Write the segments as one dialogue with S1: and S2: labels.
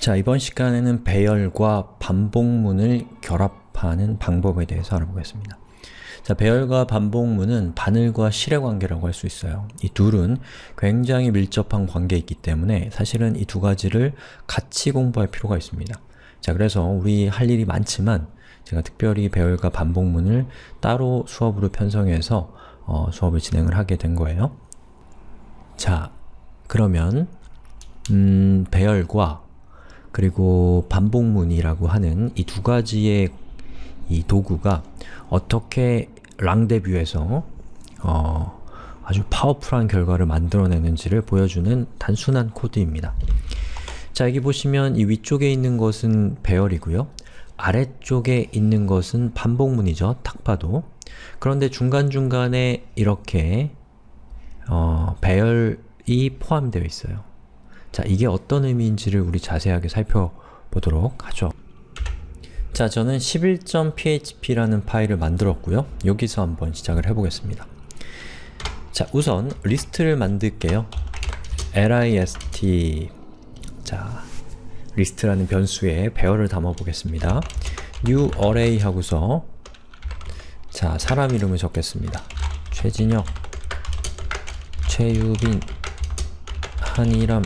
S1: 자, 이번 시간에는 배열과 반복문을 결합하는 방법에 대해서 알아보겠습니다. 자, 배열과 반복문은 바늘과 실의 관계라고 할 수 있어요. 이 둘은 굉장히 밀접한 관계에 있기 때문에 사실은 이 두 가지를 같이 공부할 필요가 있습니다. 자, 그래서 우리 할 일이 많지만 제가 특별히 배열과 반복문을 따로 수업으로 편성해서 어, 수업을 진행을 하게 된 거예요. 자, 그러면 음, 배열과 그리고 반복문이라고 하는 이 두 가지의 이 도구가 어떻게 랑데뷰에서 어, 아주 파워풀한 결과를 만들어내는지를 보여주는 단순한 코드입니다. 자, 여기 보시면 이 위쪽에 있는 것은 배열이고요. 아래쪽에 있는 것은 반복문이죠. 딱 봐도. 그런데 중간중간에 이렇게 어, 배열이 포함되어 있어요. 자, 이게 어떤 의미인지를 우리 자세하게 살펴보도록 하죠. 자, 저는 11.php라는 파일을 만들었고요. 여기서 한번 시작을 해보겠습니다. 자, 우선 리스트를 만들게요. list 자, 리스트라는 변수에 배열을 담아보겠습니다. new array 하고서 자, 사람 이름을 적겠습니다. 최진혁, 최유빈, 한이람,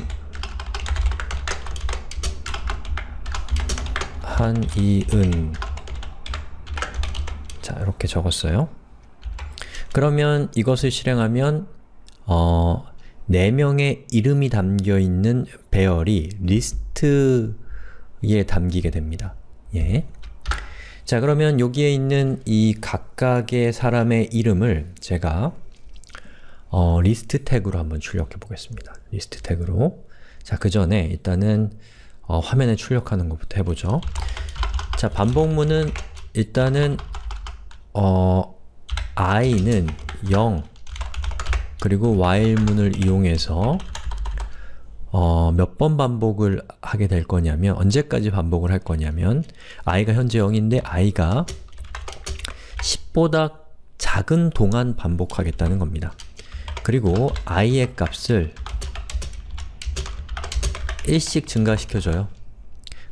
S1: 한이은 자, 이렇게 적었어요. 그러면 이것을 실행하면 어, 4명의 이름이 담겨있는 배열이 리스트에 담기게 됩니다. 예. 자, 그러면 여기에 있는 이 각각의 사람의 이름을 제가 어, 리스트 태그로 한번 출력해 보겠습니다. 리스트 태그로 자, 그 전에 일단은 어, 화면에 출력하는 것부터 해보죠. 자, 반복문은 일단은 어, i는 0 그리고 while문을 이용해서 어, 몇 번 반복을 하게 될 거냐면 언제까지 반복을 할 거냐면 i가 현재 0인데 i가 10보다 작은 동안 반복하겠다는 겁니다. 그리고 i의 값을 1씩 증가시켜줘요.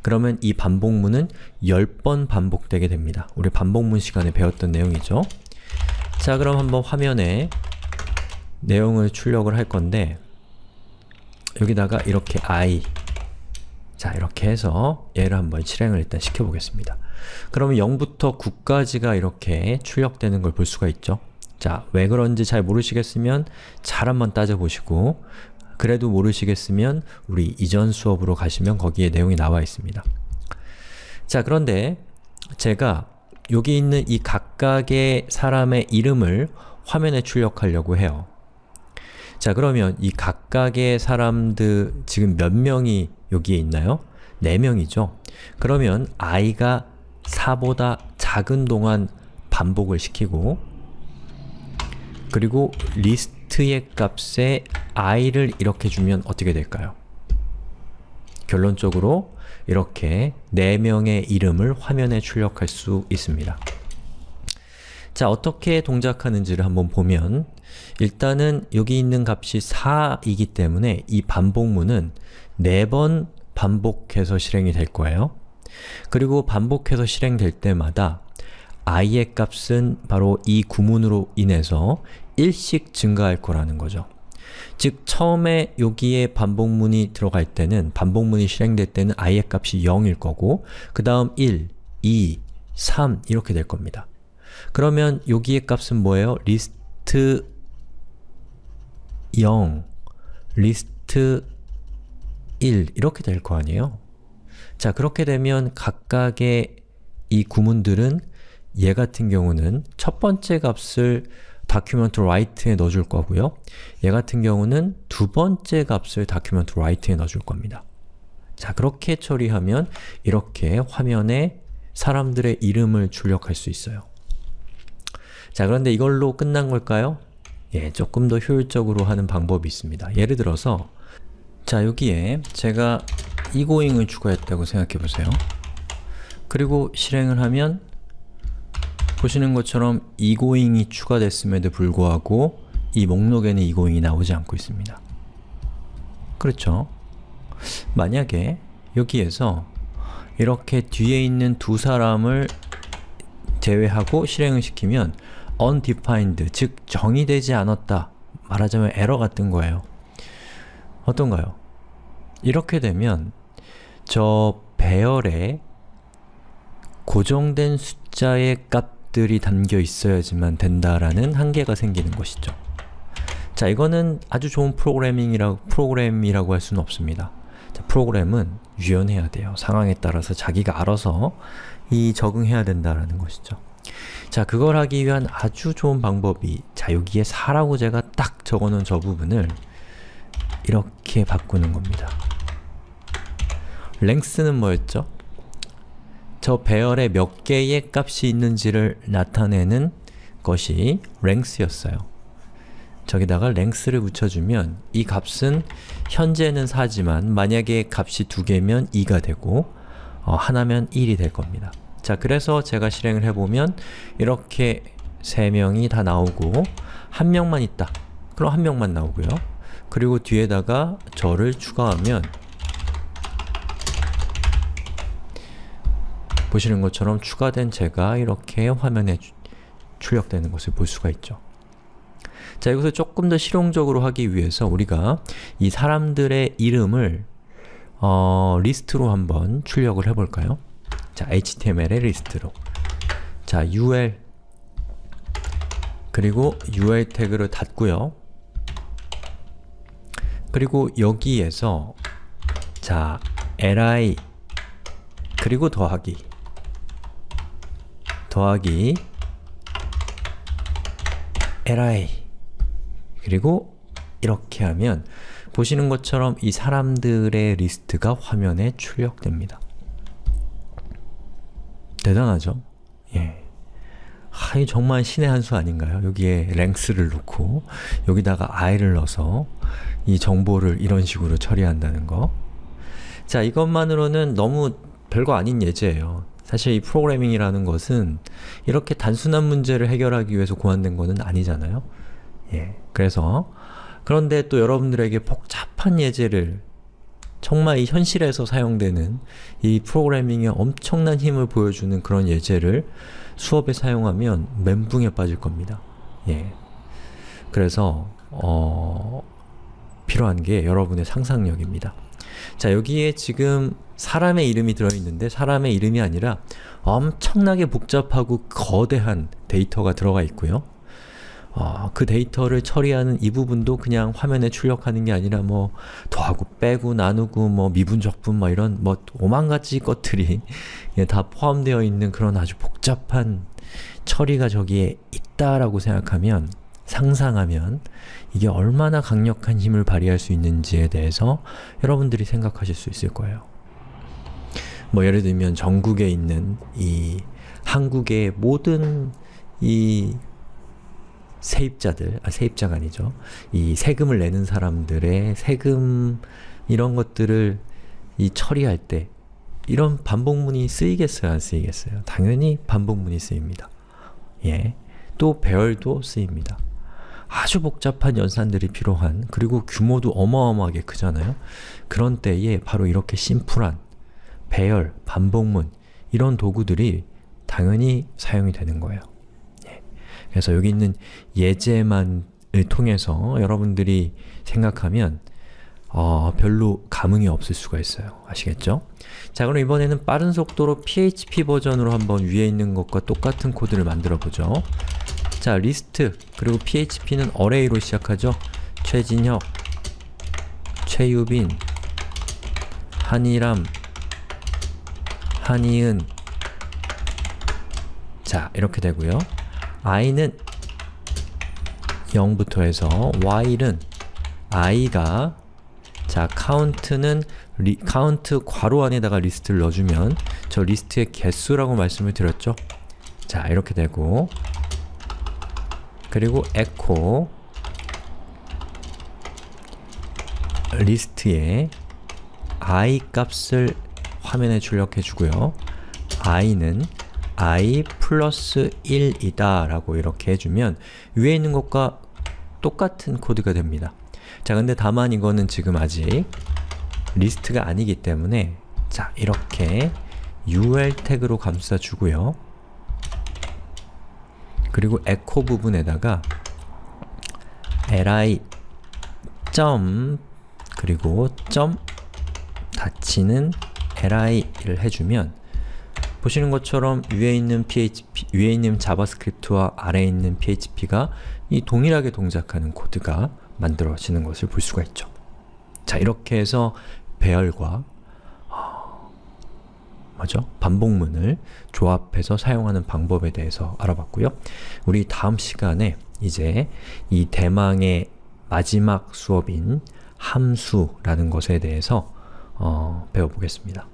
S1: 그러면 이 반복문은 10번 반복되게 됩니다. 우리 반복문 시간에 배웠던 내용이죠. 자, 그럼 한번 화면에 내용을 출력을 할 건데 여기다가 이렇게 i 자, 이렇게 해서 얘를 한번 실행을 일단 시켜보겠습니다. 그러면 0부터 9까지가 이렇게 출력되는 걸 볼 수가 있죠. 자, 왜 그런지 잘 모르시겠으면 잘 한번 따져보시고 그래도 모르시겠으면 우리 이전 수업으로 가시면 거기에 내용이 나와 있습니다. 자, 그런데 제가 여기 있는 이 각각의 사람의 이름을 화면에 출력하려고 해요. 자, 그러면 이 각각의 사람들 지금 몇 명이 여기에 있나요? 4명이죠? 그러면 i가 4보다 작은 동안 반복을 시키고 그리고 리스트의 값에 i를 이렇게 주면 어떻게 될까요? 결론적으로 이렇게 4명의 이름을 화면에 출력할 수 있습니다. 자, 어떻게 동작하는지를 한번 보면 일단은 여기 있는 값이 4이기 때문에 이 반복문은 4번 반복해서 실행이 될 거예요. 그리고 반복해서 실행될 때마다 i의 값은 바로 이 구문으로 인해서 1씩 증가할 거라는 거죠. 즉, 처음에 여기에 반복문이 들어갈 때는 반복문이 실행될 때는 i의 값이 0일 거고 그 다음 1, 2, 3 이렇게 될 겁니다. 그러면 여기의 값은 뭐예요? 리스트 0, 리스트 1 이렇게 될 거 아니에요? 자, 그렇게 되면 각각의 이 구문들은 얘 같은 경우는 첫 번째 값을 document write에 넣어줄 거고요. 얘 같은 경우는 두 번째 값을 document write에 넣어줄 겁니다. 자, 그렇게 처리하면 이렇게 화면에 사람들의 이름을 출력할 수 있어요. 자, 그런데 이걸로 끝난 걸까요? 예, 조금 더 효율적으로 하는 방법이 있습니다. 예를 들어서 자, 여기에 제가 egoing을 추가했다고 생각해보세요. 그리고 실행을 하면 보시는 것처럼 egoing이 추가됐음에도 불구하고 이 목록에는 egoing이 나오지 않고 있습니다. 그렇죠? 만약에 여기에서 이렇게 뒤에 있는 두 사람을 제외하고 실행을 시키면 undefined, 즉 정의되지 않았다 말하자면 에러가 뜬 거예요. 어떤가요? 이렇게 되면 저 배열에 고정된 숫자의 값 들이 담겨 있어야지만 된다라는 한계가 생기는 것이죠. 자, 이거는 아주 좋은 프로그래밍이라고, 프로그램이라고 할 수는 없습니다. 자, 프로그램은 유연해야 돼요. 상황에 따라서 자기가 알아서 이 적응해야 된다라는 것이죠. 자, 그걸 하기 위한 아주 좋은 방법이 자, 여기에 4라고 제가 딱 적어놓은 저 부분을 이렇게 바꾸는 겁니다. 랭스는 뭐였죠? 저 배열에 몇 개의 값이 있는지를 나타내는 것이 랭스였어요. 저기다가 랭스를 붙여주면 이 값은 현재는 4지만 만약에 값이 두 개면 2가 되고 어, 하나면 1이 될 겁니다. 자, 그래서 제가 실행을 해보면 이렇게 세 명이 다 나오고 한 명만 있다. 그럼 한 명만 나오고요. 그리고 뒤에다가 저를 추가하면 보시는 것처럼 추가된 제가 이렇게 화면에 출력되는 것을 볼 수가 있죠. 자, 여기서 조금 더 실용적으로 하기 위해서 우리가 이 사람들의 이름을 어, 리스트로 한번 출력을 해볼까요? 자, HTML의 리스트로 자, UL 그리고 UL 태그를 닫고요. 그리고 여기에서 자, li 그리고 더하기 더하기 li 그리고 이렇게 하면 보시는 것처럼 이 사람들의 리스트가 화면에 출력됩니다. 대단하죠? 예. 하이 정말 신의 한 수 아닌가요? 여기에 length를 놓고 여기다가 i를 넣어서 이 정보를 이런 식으로 처리한다는 거 자, 이것만으로는 너무 별거 아닌 예제예요. 사실 이 프로그래밍이라는 것은 이렇게 단순한 문제를 해결하기 위해서 고안된 것은 아니잖아요. 예. 그래서 그런데 또 여러분들에게 복잡한 예제를 정말 이 현실에서 사용되는 이 프로그래밍의 엄청난 힘을 보여주는 그런 예제를 수업에 사용하면 멘붕에 빠질 겁니다. 예. 그래서 어, 필요한 게 여러분의 상상력입니다. 자, 여기에 지금 사람의 이름이 들어있는데 사람의 이름이 아니라 엄청나게 복잡하고 거대한 데이터가 들어가 있고요. 어, 그 데이터를 처리하는 이 부분도 그냥 화면에 출력하는 게 아니라 뭐 더하고 빼고 나누고 뭐 미분적분 뭐 이런 뭐 오만가지 것들이 예, 다 포함되어 있는 그런 아주 복잡한 처리가 저기에 있다라고 생각하면 상상하면 이게 얼마나 강력한 힘을 발휘할 수 있는지에 대해서 여러분들이 생각하실 수 있을 거예요. 뭐 예를 들면 전국에 있는 이 한국의 모든 이 세입자들, 아 세입자가 아니죠. 이 세금을 내는 사람들의 세금 이런 것들을 이 처리할 때 이런 반복문이 쓰이겠어요? 안 쓰이겠어요? 당연히 반복문이 쓰입니다. 예. 또 배열도 쓰입니다. 아주 복잡한 연산들이 필요한 그리고 규모도 어마어마하게 크잖아요. 그런 때에 바로 이렇게 심플한 배열, 반복문 이런 도구들이 당연히 사용이 되는 거예요. 예. 그래서 여기 있는 예제만을 통해서 여러분들이 생각하면 어, 별로 감흥이 없을 수가 있어요. 아시겠죠? 자 그럼 이번에는 빠른 속도로 PHP 버전으로 한번 위에 있는 것과 똑같은 코드를 만들어 보죠. 자, 리스트 그리고 php는 array로 시작하죠. 최진혁, 최유빈, 한이람, 한이은 자, 이렇게 되고요. i는 0부터 해서 while은 i가 자, count는 리, count 괄호 안에다가 리스트를 넣어주면 저 리스트의 개수라고 말씀을 드렸죠? 자, 이렇게 되고 그리고 echo 리스트에 i 값을 화면에 출력해 주고요. i는 i 플러스 1이다 라고 이렇게 해주면 위에 있는 것과 똑같은 코드가 됩니다. 자 근데 다만 이거는 지금 아직 리스트가 아니기 때문에 자, 이렇게 ul 태그로 감싸주고요. 그리고 에코 부분에다가 li 점 그리고 점 닫히는 li를 해주면 보시는 것처럼 위에 있는 PHP, 위에 있는 JavaScript와 아래에 있는 PHP가 이 동일하게 동작하는 코드가 만들어지는 것을 볼 수가 있죠. 자, 이렇게 해서 배열과 어, 뭐죠? 반복문을 조합해서 사용하는 방법에 대해서 알아봤고요. 우리 다음 시간에 이제 이 대망의 마지막 수업인 함수라는 것에 대해서 어, 배워보겠습니다.